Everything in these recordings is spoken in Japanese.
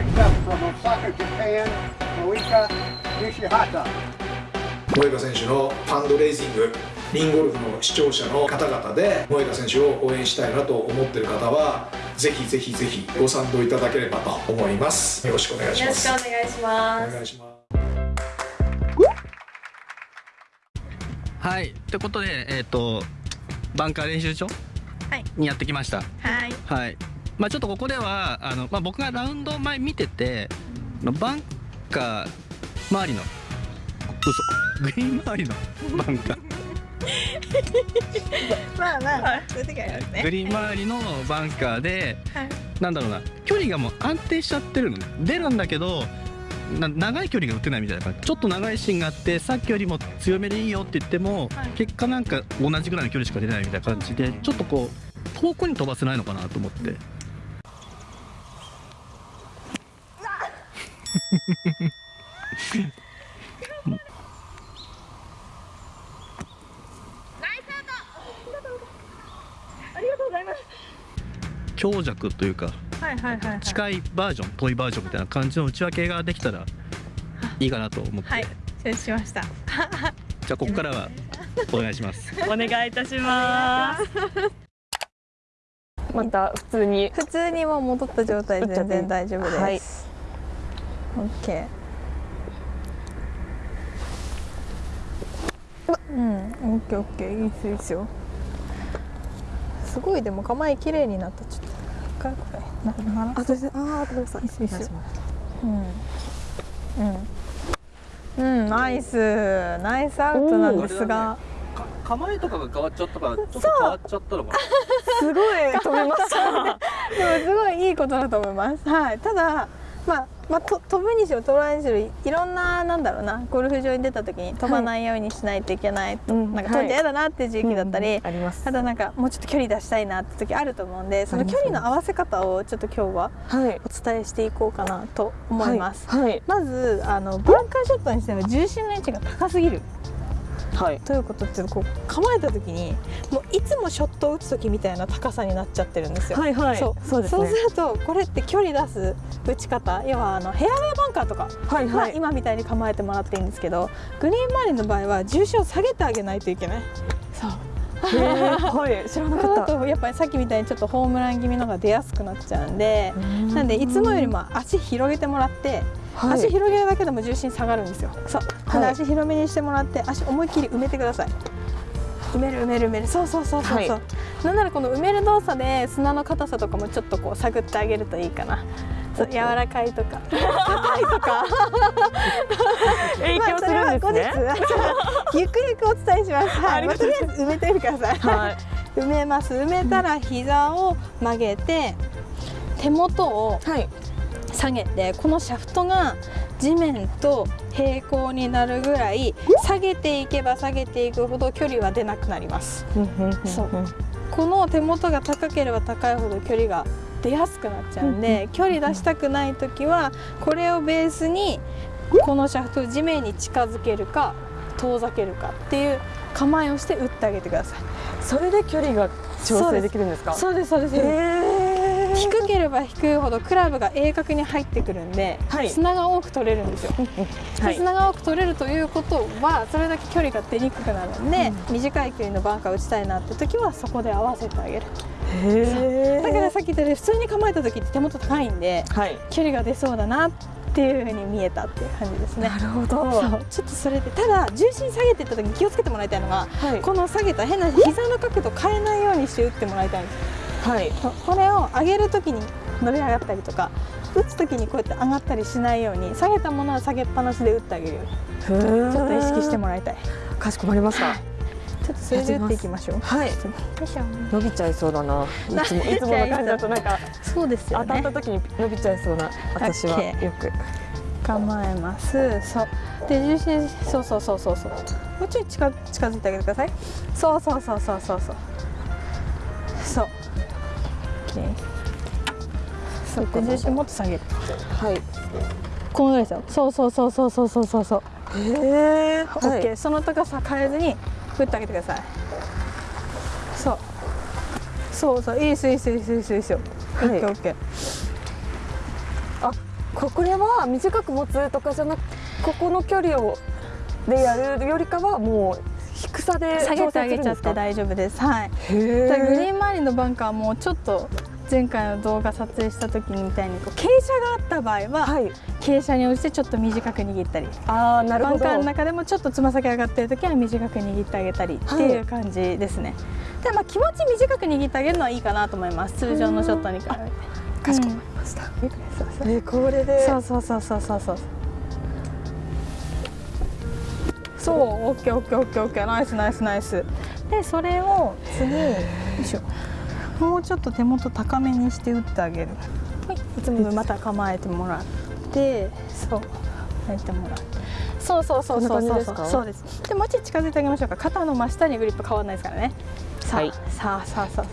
Next up from Osaka, Japan, Moika Nishihata. 萌歌選手のファンドレイジングリンゴルフの視聴者の方々で萌歌選手を応援したいなと思っている方はぜひぜひぜひご賛同いただければと思います。よろしくお願いしよろします。くお願いしますお願いします。はい。ということでえっ、とバンカー練習場はい。にやってきました。はい。はいまあちょっとここではあの、まあ、僕がラウンド前見ててバンカー周りの嘘グリーン周りのバンカー。まあまあ、そういう時ありますね。グリーン周りのバンカーで、はい。なんだろうな距離がもう安定しちゃってるのね。出るんだけどな長い距離が打てないみたいな感じちょっと長いシーンがあってさっきよりも強めでいいよって言っても、はい。結果なんか同じぐらいの距離しか出ないみたいな感じでちょっとこう遠くに飛ばせないのかなと思って。ありがとうございます強弱というかはいはいはいはい近いバージョン遠いバージョンみたいな感じの内訳ができたらいいかなと思って、はい承知しました。じゃあここからはお願いします。お願いいたします。また普通に。普通にもう戻った状態で全然大丈夫です、はいオッケー。うんオッケーオッケー。いいですよいいですよ。すごいでも構え綺麗になった。ちょっと一回これ。ななら。あ、どうぞ。あ、ごめんなさい。いいっすいいっす。うん。うん。うんナイス。ナイスアウトなんですが。構えとかが変わっちゃったからちょっと変わっちゃったのかな。すごい飛びました。でもすごいいいことだと思います。はい。ただまあまあと飛ぶにしろ飛ばないにしろいろんななんだろうなゴルフ場に出た時に飛ばないようにしないといけないと、うんなんか飛んで嫌だなっていう時期だったり。あります。ただなんかもうちょっと距離出したいなって時あると思うんでその距離の合わせ方をちょっと今日ははい。お伝えしていこうかなと思います、はい。まずあのバンカーショットにしては重心の位置が高すぎるはい。ということっていうとこう構えた時にもういつもショットを打つ時みたいな高さになっちゃってるんですよはい。はい。そうそうでするとこれって距離出す打ち方要はあのヘアウェイバンカーとかはい。まあはい。今みたいに構えてもらっていいんですけどグリーン周りの場合は重心を下げてあげないといけないそうはい。知らなかった。とやっぱりさっきみたいにちょっとホームラン気味のが出やすくなっちゃうんでなんでいつもよりも足広げてもらって、はい。足広げるだけでも重心下がるんですよ。そう。なんで足広めにしてもらって足思いっきり埋めてください。埋める埋める埋める。そうそうそうそうそう、はなんならこの埋める動作で砂の硬さとかもちょっとこう探ってあげるといいかな。柔らかいとか。硬いとか。影響するんですね。まあ ゆくゆくお伝えします。はい、まあ、とありあえず埋めてみてください、はい。埋めます。埋めたら膝を曲げて手元をはい。下げ。てこのシャフトが地面と平行になるぐらい下げていけば下げていくほど距離は出なくなります。そう。この手元が高ければ高いほど距離が出やすくなっちゃうんで距離出したくない時はこれをベースにこのシャフトを地面に近づけるか遠ざけるかっていう構えをして打ってあげてください。それで距離が調整できるんですか？そうですそうです低ければ低いほどクラブが鋭角に入ってくるんで、はい。砂が多く取れるんですよ、はい。で砂が多く取れるということはそれだけ距離が出にくくなるんで、短い距離のバンカー打ちたいなって時はそこで合わせてあげる。へだからさっき言ったように普通に構えた時って手元高いんではい。距離が出そうだなっていうふうに見えたっていう感じですね。なるほど。ちょっとそれでただ重心下げていった時に気をつけてもらいたいのがはい。この下げた変な膝の角度変えないようにして打ってもらいたいんですはい。これを上げる時に伸び上がったりとか打つ時にこうやって上がったりしないように下げたものは下げっぱなしで打ってあげるちちょっと意識してもらいたい。かしこまりました。ちょっとそれで打っていきましょう。はい。伸びちゃいそうだな。いつも いつもの感じだと。なんかそうですよ当たっねた時に伸びちゃいそうな私は。よく。構えます。そう。で重心そうそうそうそうそう。もうちょい近近づいてあげてください。そうそうそうそうそうそうそう OK そうで重心もっと下げるはい。このぐらいですよ。そうそうそうそうそうそうそう。そうへえ。オッケー、その高さ変えずに打ってあげてください。そう。そうそう。いいですいいですいいですいいですよ。オッケーオッケー。ここれは短く持つとかじゃなくここの距離をでやるよりかはもう低さで下げてあげちゃって大丈夫です。はい。グリえーン周りのバンカーはもうちょっと前回の動画撮影した時みたいにこう傾斜があった場合は、はい。傾斜に応じてちょっと短く握ったり。ああなるほど。バンカーの中でもちょっとつま先上がってる時は短く握ってあげたりっていう感じですね、でまあ気持ち短く握ってあげるのはいいかなと思います。通常のショットに比べて。かしこまりました、えーこれで。そうそうそうそうそうそうそうオッケーオッケーオッケーオッケー。ナイスナイスナイス。でそれを次よいしょ。もうちょっと手元高めにして打ってあげる。はい。いつものまた構えてもらってそう。やってもらって。そうそうそうそう。そうこんな感じですか？そうです。でもうちょい近づいてあげましょうか。肩の真下にグリップ変わらないですからね。さあ、はい。さあさあさあ。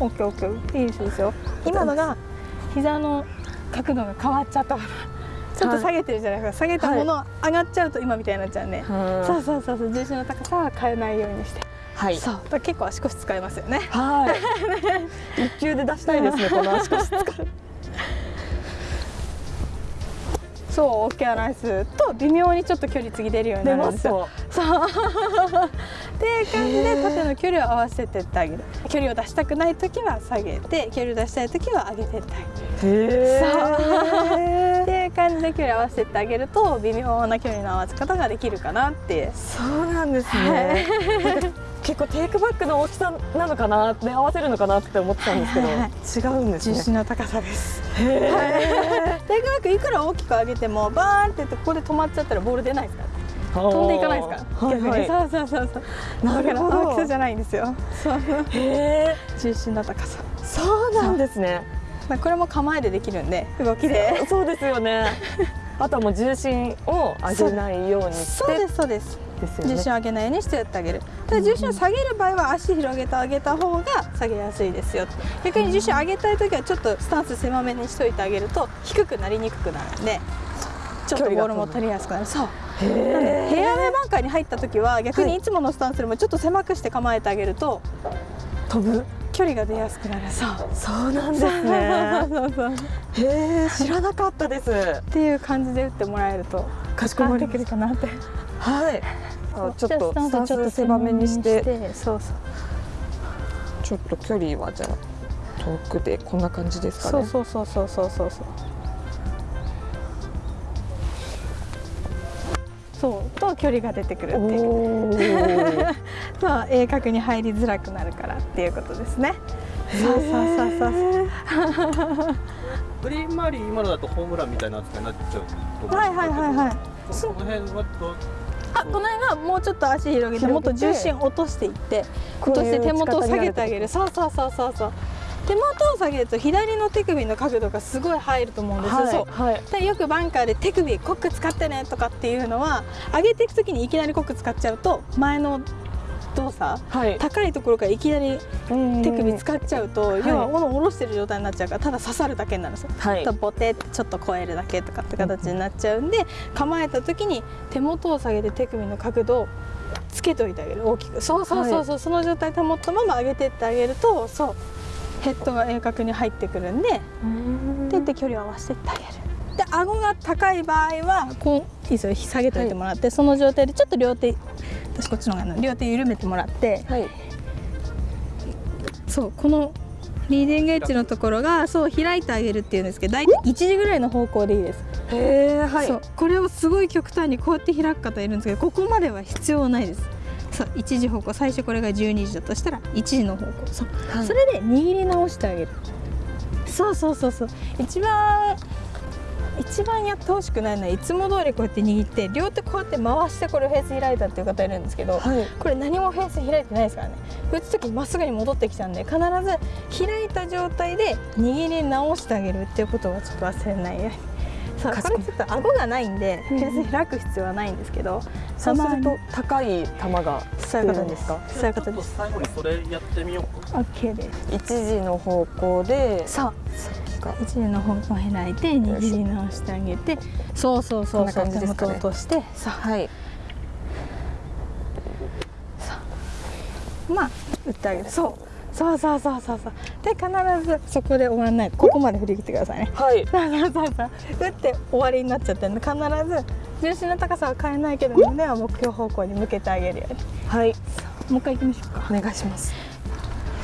オッケーオッケー。いいですいいですよ。今のが膝の角度が変わっちゃったからちょっと下げてるじゃないですか、下げたもの上がっちゃうと今みたいになっちゃうんで、はそうそうそうそう。重心の高さは変えないようにして、はい。そう。結構足腰使いますよね。はい。一球で出したいですね この足腰使う。そうオッケーナイスと微妙にちょっと距離次出るようになるんですすよ。とそういう感じで縦の距離を合わせてってあげる。距離を出したくない時は下げて距離を出したい時は上げてってあげる。へっていう感じで距離を合わせてあげると微妙な距離の合わせ方ができるかなって。いうそうなんですね、なんか結構テイクバックの大きさなのかなで合わせるのかなって思ってたんですけど、はい。はい違うんですね。重心の高さです。へー。テイクバックいくら大きく上げてもバーンってやってここで止まっちゃったらボール出ないですから飛んでいかないですか？らはいはい。そうそうそうそう。なるほど。大きさじゃないんですよ。そう。へ重心の高さ。ーそうなんですね。まあこれも構えでできるんで動きで。そうですよね。あとはもう重心を上げないようにして。そうですそうです。ね。重心を上げないようにしてやってあげる。ただ重心を下げる場合は足広げてあげた方が下げやすいですよ。逆に重心を上げたい時はちょっとスタンス狭めにしといてあげると低くなりにくくなるんでちょっとボールも取りやすくなる。そう。へなんでーヘアウェイバンカーに入った時は逆にいつものスタンスよりもちょっと狭くして構えてあげると飛ぶ距離が出やすくなる。そう。そうなんですね。へえ知らなかったです。っていう感じで打ってもらえるとかしこまりできるかなって。はい。あちょっとじゃあスタンス狭めにして。そうそう。ちょっと距離はじゃあ遠くでこんな感じですかそうね。そうそうそうそうそうそうそうと距離が出てくるっていう。おー。そう鋭角に入りづらくなるからっていうことですね。そうそうそうそう。グリーン周り今のだとホームランみたいな扱いになっちゃうはいはいはいはい。そこの辺はどう？あこの辺はもうちょっと足広げてもっと重心落としていって落として手元を下げてあげる。そうそうそうそうそう手元を下げると左の手首の角度がすごい入ると思うんですよ、そう。はい、よくバンカーで手首コック使ってねとかっていうのは上げていく時にいきなりコック使っちゃうと前の動作はい、高いところからいきなり手首使っちゃうと、ん要は斧を下ろしてる状態になっちゃうからただ刺さるだけになるんですよ。はい。とボテってちょっと超えるだけとかって形になっちゃうんで構えた時に手元を下げて手首の角度をつけといてあげる。大きく。そうそうそうそう、その状態保ったまま上げてってあげるとそうヘッドが鋭角に入ってくるんででで距離を合わせてってあげる。で顎が高い場合はこういいですよ下げといてもらって、その状態でちょっと両手私こっちの方が両手緩めてもらってはい。そうこのリーディングエッジのところがそう開いてあげるっていうんですけど大体1時ぐらいの方向でいいです、へえはい。そう。これをすごい極端にこうやって開く方いるんですけどここまでは必要ないですそう1時方向最初これが12時だとしたら1時の方向。そう、はい。それで握り直してあげる。そうそうそうそう。一番一番やってほしくないのはいつも通りこうやって握って両手こうやって回してこれフェース開いたっていう方いるんですけど、はい。これ何もフェース開いてないですからね。打つ時まっすぐに戻ってきちゃうんで必ず開いた状態で握り直してあげるっていうことはちょっと忘れないようにここれちょっと顎がないんでフェース開く必要はないんですけどそうすると高い球がそういうことです。出るんですか？そういうことです。最後にそれやってみようか。OK です。一時の方向で。そう。か。一時の方向開いて握り直してあげてそうそうそうそう。手元落として。さはい。まあ打ってあげるそうそうそうそうそうそう。で必ずそこで終わんない。ここまで振り切ってくださいね。はい。そうそうそう。そう打って終わりになっちゃってるんで必ず。重心の高さは変えないけど胸は目標方向に向けてあげるように。はい。もう一回行きましょうか。お願いします。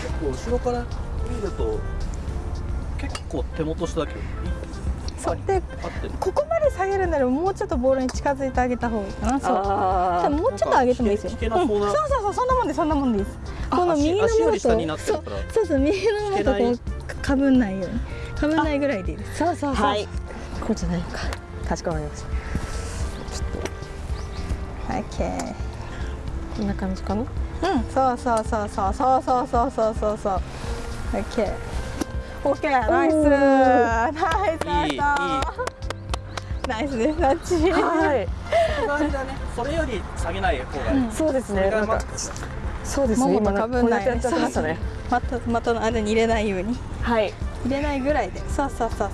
結構後ろから見ると結構手元下だけどそう。でここまで下げるならもうちょっとボールに近づいてあげた方がいいかな。そう。ももうちょっと上げてもいいですよ。そうそうそうそんなもんでそんなもんでいいですこの足右のものと足より下になってるから。そうそう右のものとこ引うかぶんないように。かぶんないぐらいでいいです。そうそうそう、はい。こうじゃないのか。かしこまりました。オッケー。こんな感じかな？うん、そうそうそうそうそうそうそうそう。そうそう。オッケー。オッケー、ナイス。ナイスナイスいいいい。ナイスです。タッチ。はい。それだねそれより下げない方がいい、うん。そうですそれがまねなんかそうですね。もも今とかぶんない。ね。またまたの間に入れないように。はい。入れないぐらいで。そうそうそう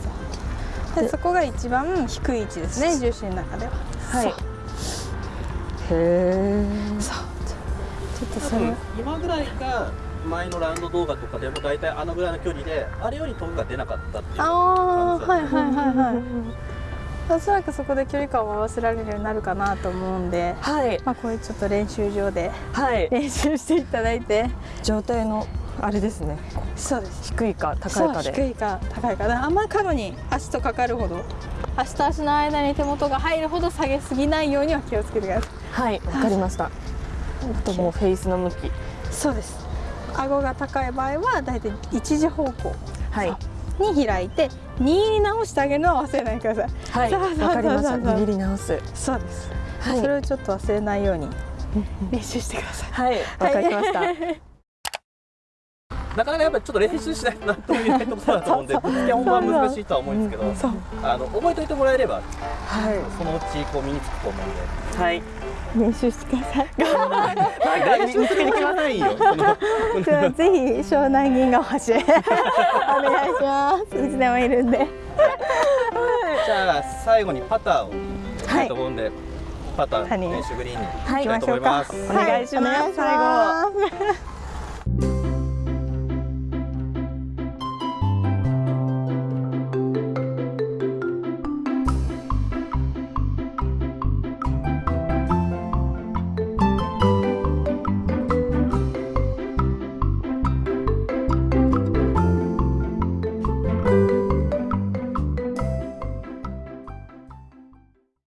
そう。でそこが一番低い位置ですね、重心の中では。はい。そう。へえそう。ちょっと多それ分今ぐらいが前のラウンド動画とかでも大体あのぐらいの距離であれより遠くが出なかったっていうああ、感じだはいはいはいはい。おそらくそこで距離感を合わせられるようになるかなと思うんで、はい。まあこういうちょっと練習場ではい。練習していただいて。状態のあれですね。そうです。低いか高いかで。低いか高いかで。あんまり角に足とかかるほど足と足の間に手元が入るほど下げすぎないようには気をつけてくださはいわかりました。あともうフェイスの向き。いそうです。顎が高い場合はだいたい一時方向。はいに開いて2に直してあげるのは忘れないでください。はいわかりました。握り直す。そうです、はい。それをちょっと忘れないように練習してください。はいわかりました。なかなかやっぱりちょっと練習しないとなんとも言えないところだと思うんでぶっつけ本番難しいとは思うんですけどあの覚えておいてもらえればはい。そのうちこう身につくと思うんで。はい練習してください。練習するに決まないよ。じゃあぜひ湘南銀河橋へお願いします。いつでもいるんで。じゃあ最後にパターをしと思うんで、パター谷。練習グリーンに行きたいと思います。お願いしますはい。お願いします